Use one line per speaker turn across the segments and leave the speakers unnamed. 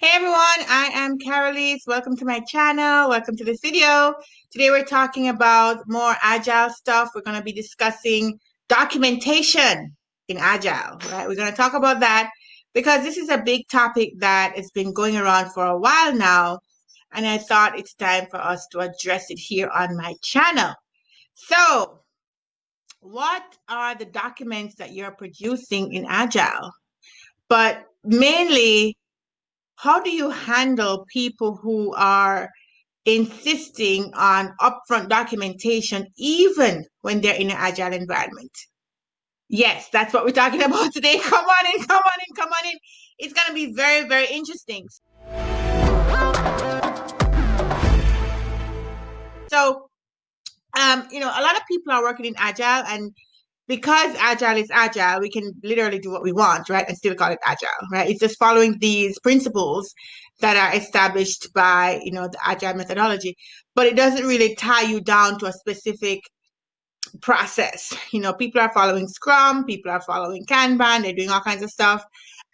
Hey everyone, I am Carolise. Welcome to my channel. Welcome to this video. Today we're talking about more agile stuff. We're going to be discussing documentation in agile, right? We're going to talk about that because this is a big topic that has been going around for a while now. And I thought it's time for us to address it here on my channel. So what are the documents that you're producing in agile? But mainly how do you handle people who are insisting on upfront documentation even when they're in an agile environment? Yes, that's what we're talking about today. Come on in, come on in, come on in. It's going to be very, very interesting. So, um, you know, a lot of people are working in agile and because agile is agile, we can literally do what we want, right? And still call it agile, right? It's just following these principles that are established by, you know, the agile methodology, but it doesn't really tie you down to a specific process. You know, people are following Scrum, people are following Kanban, they're doing all kinds of stuff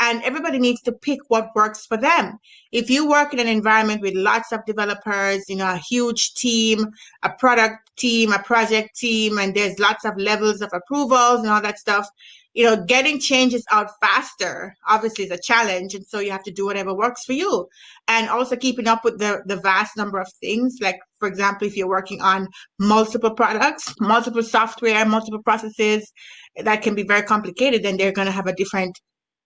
and everybody needs to pick what works for them. If you work in an environment with lots of developers, you know, a huge team, a product team, a project team, and there's lots of levels of approvals and all that stuff, you know, getting changes out faster obviously is a challenge. And so you have to do whatever works for you. And also keeping up with the, the vast number of things, like, for example, if you're working on multiple products, multiple software, multiple processes, that can be very complicated, then they're going to have a different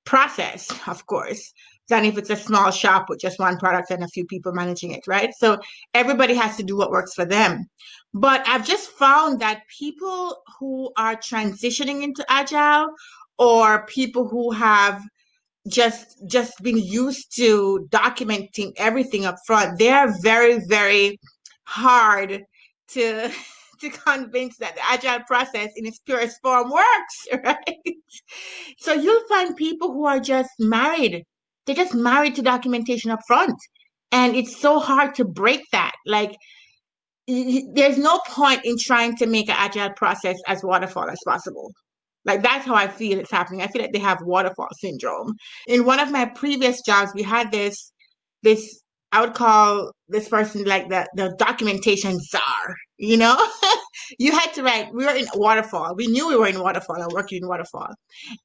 process, of course, than if it's a small shop with just one product and a few people managing it, right? So everybody has to do what works for them. But I've just found that people who are transitioning into agile or people who have just just been used to documenting everything up front, they are very, very hard to to convince that the agile process in its purest form works, right? So you'll find people who are just married. They're just married to documentation up front. And it's so hard to break that. Like, there's no point in trying to make an agile process as waterfall as possible. Like that's how I feel it's happening. I feel like they have waterfall syndrome. In one of my previous jobs, we had this this I would call this person like the the documentation czar. You know, you had to write. We were in waterfall. We knew we were in waterfall and working in waterfall,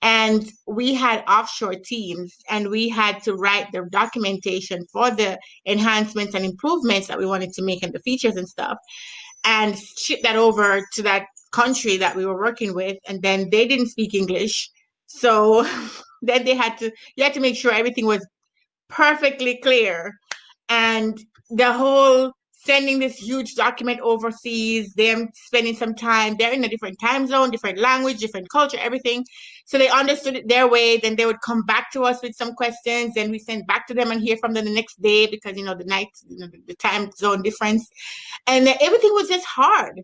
and we had offshore teams, and we had to write the documentation for the enhancements and improvements that we wanted to make and the features and stuff, and ship that over to that country that we were working with, and then they didn't speak English, so then they had to. You had to make sure everything was perfectly clear and the whole sending this huge document overseas, them spending some time, they're in a different time zone, different language, different culture, everything. So they understood it their way. Then they would come back to us with some questions, and we send back to them and hear from them the next day because you know the night, you know, the time zone difference, and everything was just hard.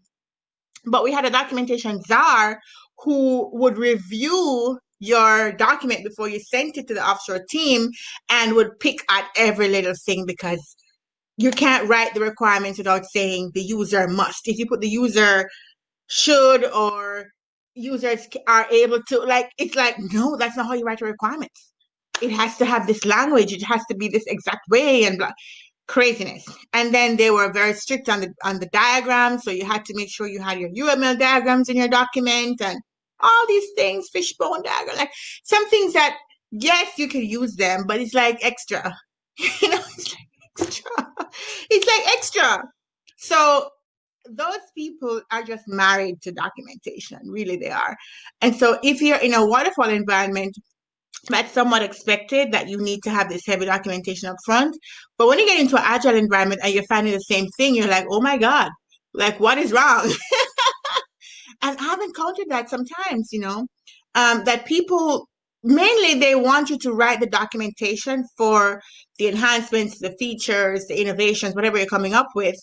But we had a documentation czar who would review your document before you sent it to the offshore team and would pick at every little thing because you can't write the requirements without saying the user must. If you put the user should or users are able to, like, it's like, no, that's not how you write the requirements. It has to have this language. It has to be this exact way and blah craziness. And then they were very strict on the on the diagrams, so you had to make sure you had your UML diagrams in your document and all these things, fishbone diagram, like some things that yes, you can use them, but it's like extra. you know, it's like. It's like extra. So those people are just married to documentation, really they are. And so if you're in a waterfall environment, that's somewhat expected that you need to have this heavy documentation up front. But when you get into an agile environment and you're finding the same thing, you're like, oh my God, like what is wrong? and I've encountered that sometimes, you know, um, that people mainly they want you to write the documentation for the enhancements, the features, the innovations, whatever you're coming up with.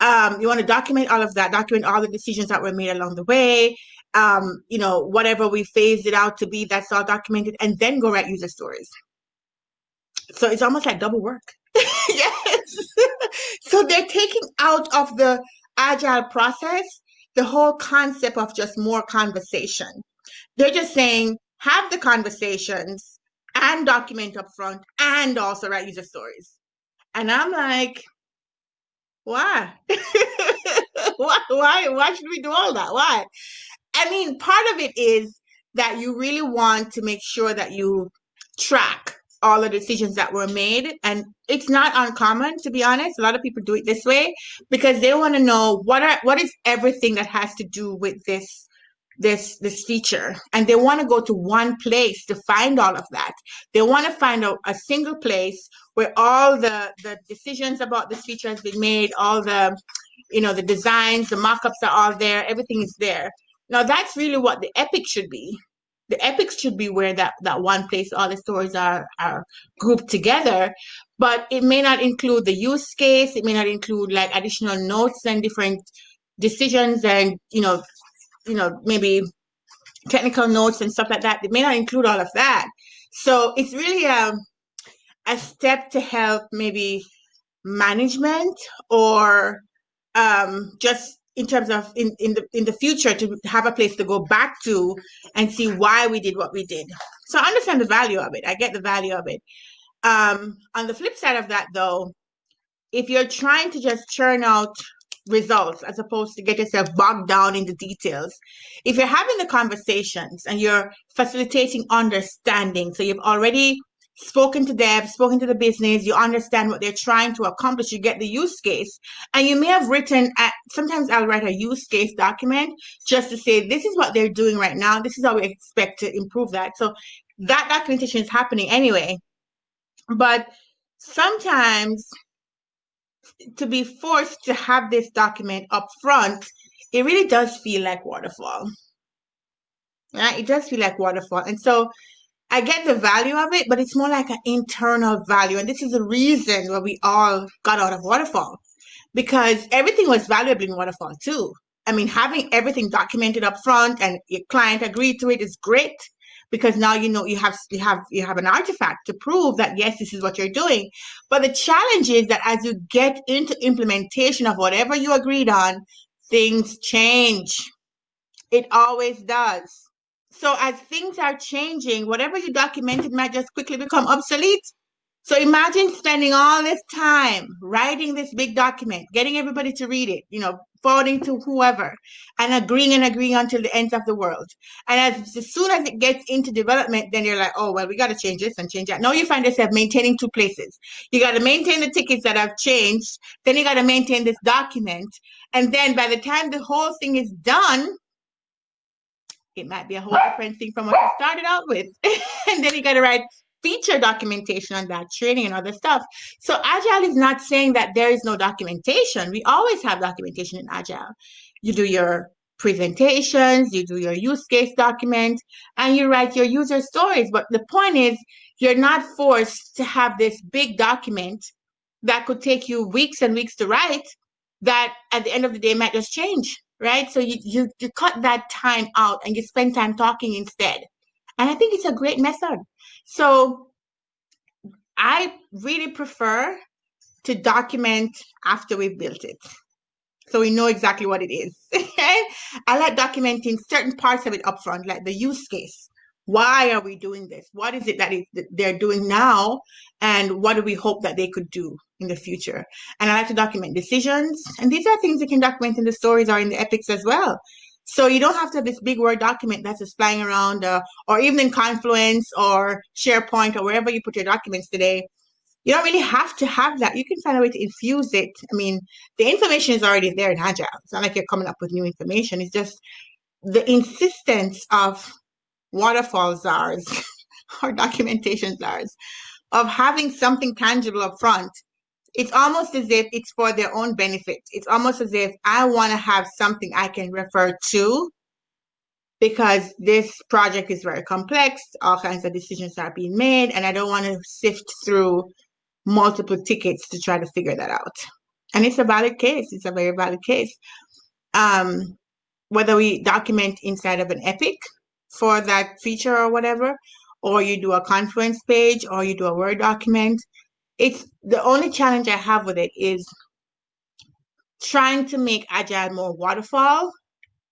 Um, you want to document all of that, document all the decisions that were made along the way, um, you know, whatever we phased it out to be, that's all documented, and then go write user stories. So it's almost like double work. yes. so they're taking out of the agile process the whole concept of just more conversation. They're just saying, have the conversations, and document up front and also write user stories. And I'm like, why? why? Why? Why should we do all that? Why? I mean, part of it is that you really want to make sure that you track all the decisions that were made. And it's not uncommon, to be honest. A lot of people do it this way because they want to know what are what is everything that has to do with this this this feature. And they want to go to one place to find all of that. They want to find a, a single place where all the the decisions about this feature has been made all the you know the designs the mock-ups are all there everything is there. Now that's really what the epic should be. The epics should be where that that one place all the stories are are grouped together but it may not include the use case it may not include like additional notes and different decisions and you know you know maybe technical notes and stuff like that They may not include all of that so it's really a, a step to help maybe management or um, just in terms of in, in the in the future to have a place to go back to and see why we did what we did. So I understand the value of it. I get the value of it. Um, on the flip side of that, though, if you're trying to just churn out results as opposed to get yourself bogged down in the details, if you're having the conversations and you're facilitating understanding, so you've already spoken to them, spoken to the business, you understand what they're trying to accomplish, you get the use case. And you may have written at sometimes I'll write a use case document just to say this is what they're doing right now, this is how we expect to improve that. So that documentation is happening anyway. But sometimes to be forced to have this document up front, it really does feel like waterfall. Yeah, it does feel like waterfall. And so I get the value of it, but it's more like an internal value. And this is the reason why we all got out of Waterfall because everything was valuable in Waterfall too. I mean, having everything documented up front and your client agreed to it is great because now you know you have you have you have an artifact to prove that yes this is what you're doing. But the challenge is that as you get into implementation of whatever you agreed on things change. It always does. So as things are changing, whatever you documented might just quickly become obsolete. So imagine spending all this time writing this big document, getting everybody to read it, you know, forwarding to whoever, and agreeing and agreeing until the ends of the world. And as, as soon as it gets into development, then you're like, oh, well, we got to change this and change that. Now you find yourself maintaining two places. You got to maintain the tickets that have changed, then you got to maintain this document. And then by the time the whole thing is done, it might be a whole different thing from what you started out with. and then you got to write feature documentation on that, training and other stuff. So Agile is not saying that there is no documentation. We always have documentation in Agile. You do your presentations, you do your use case document, and you write your user stories. But the point is, you're not forced to have this big document that could take you weeks and weeks to write that at the end of the day might just change right? So you, you, you cut that time out and you spend time talking instead. And I think it's a great method. So I really prefer to document after we've built it. So we know exactly what it is. I like documenting certain parts of it upfront, like the use case. Why are we doing this? What is it that they're doing now? And what do we hope that they could do in the future? And I like to document decisions. And these are things you can document in the stories or in the epics as well. So you don't have to have this big Word document that's just flying around, uh, or even in Confluence or SharePoint or wherever you put your documents today. You don't really have to have that. You can find a way to infuse it. I mean, the information is already there in Agile. It's not like you're coming up with new information. It's just the insistence of waterfall czars or documentation czars of having something tangible up front it's almost as if it's for their own benefit. It's almost as if i want to have something i can refer to because this project is very complex. All kinds of decisions are being made and i don't want to sift through multiple tickets to try to figure that out. And it's a valid case. It's a very valid case. Um, whether we document inside of an epic for that feature or whatever, or you do a Confluence page or you do a Word document. It's the only challenge I have with it is trying to make Agile more waterfall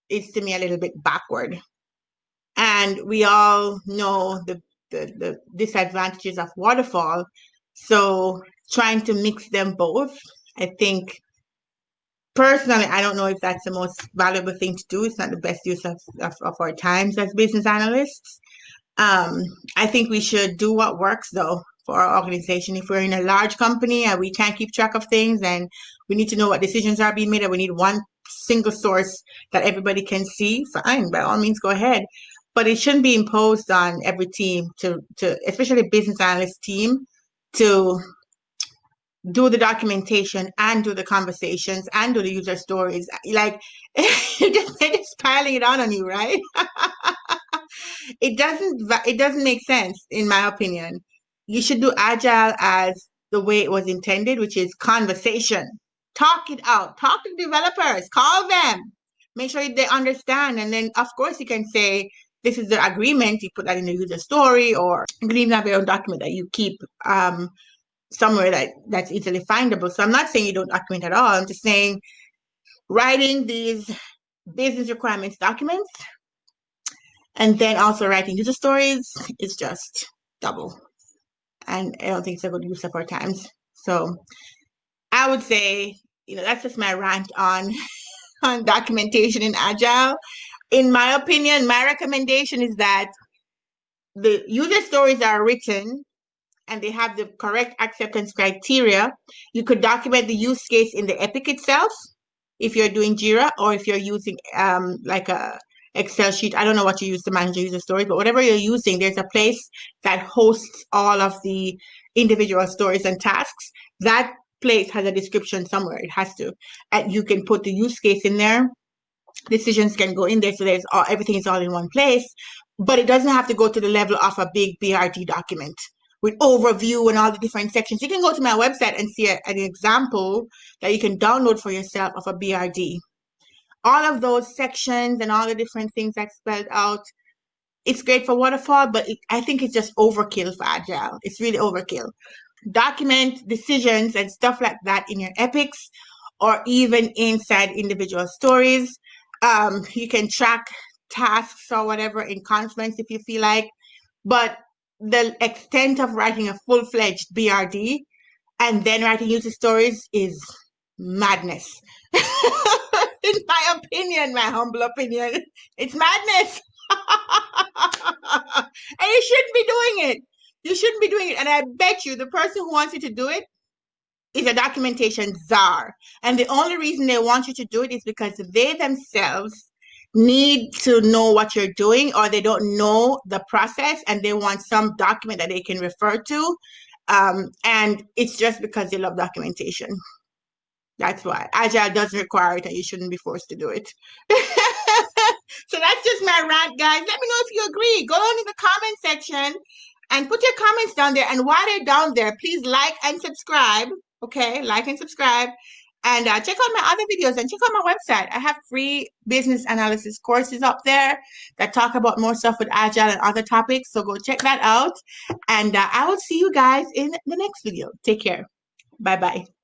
is to me a little bit backward. And we all know the the, the disadvantages of waterfall. So trying to mix them both, I think personally, I don't know if that's the most valuable thing to do. It's not the best use of, of, of our times as business analysts. Um, I think we should do what works though for our organization. If we're in a large company and we can't keep track of things and we need to know what decisions are being made and we need one single source that everybody can see, fine, by all means go ahead. But it shouldn't be imposed on every team to, to especially business analyst team to do the documentation and do the conversations and do the user stories. Like they're just piling it on on you, right? it doesn't it doesn't make sense in my opinion. You should do agile as the way it was intended, which is conversation. Talk it out. Talk to developers. Call them. Make sure they understand. And then of course you can say this is the agreement. You put that in the user story, or you can even have your own document that you keep um, somewhere that that's easily findable. So I'm not saying you don't document at all. I'm just saying writing these business requirements documents and then also writing user stories is just double. And I don't think it's a good use of our times. So I would say, you know, that's just my rant on on documentation in Agile. In my opinion, my recommendation is that the user stories are written and they have the correct acceptance criteria, you could document the use case in the Epic itself if you're doing Jira or if you're using um, like a Excel sheet. I don't know what you use to manage your user stories, but whatever you're using, there's a place that hosts all of the individual stories and tasks. That place has a description somewhere. It has to. And you can put the use case in there. Decisions can go in there. So there's all, everything is all in one place, but it doesn't have to go to the level of a big BRD document with overview and all the different sections. You can go to my website and see a, an example that you can download for yourself of a BRD. All of those sections and all the different things that's spelled out, it's great for waterfall, but it, I think it's just overkill for agile. It's really overkill. Document decisions and stuff like that in your epics or even inside individual stories. Um, you can track tasks or whatever in Confluence if you feel like, but the extent of writing a full-fledged BRD and then writing user stories is madness. In my opinion, my humble opinion, it's madness. and you shouldn't be doing it. You shouldn't be doing it. And I bet you the person who wants you to do it is a documentation czar. And the only reason they want you to do it is because they themselves need to know what you're doing or they don't know the process and they want some document that they can refer to. Um, and it's just because they love documentation. That's why. Agile doesn't require it and you shouldn't be forced to do it. so that's just my rant, guys. Let me know if you agree. Go down in the comment section and put your comments down there. And while they're down there, please like and subscribe. Okay, like and subscribe. And uh, check out my other videos and check out my website. I have free business analysis courses up there that talk about more stuff with Agile and other topics. So go check that out. And uh, I will see you guys in the next video. Take care. Bye-bye.